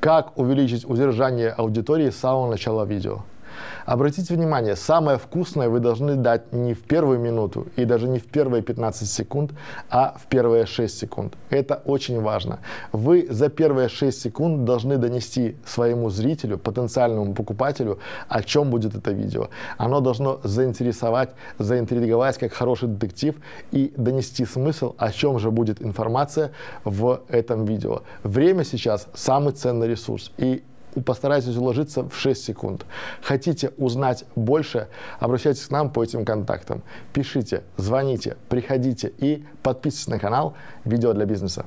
Как увеличить удержание аудитории с самого начала видео? Обратите внимание, самое вкусное вы должны дать не в первую минуту и даже не в первые 15 секунд, а в первые 6 секунд. Это очень важно. Вы за первые 6 секунд должны донести своему зрителю, потенциальному покупателю, о чем будет это видео. Оно должно заинтересовать, заинтриговать как хороший детектив и донести смысл, о чем же будет информация в этом видео. Время сейчас самый ценный ресурс. И постарайтесь уложиться в 6 секунд. Хотите узнать больше, обращайтесь к нам по этим контактам. Пишите, звоните, приходите и подписывайтесь на канал «Видео для бизнеса».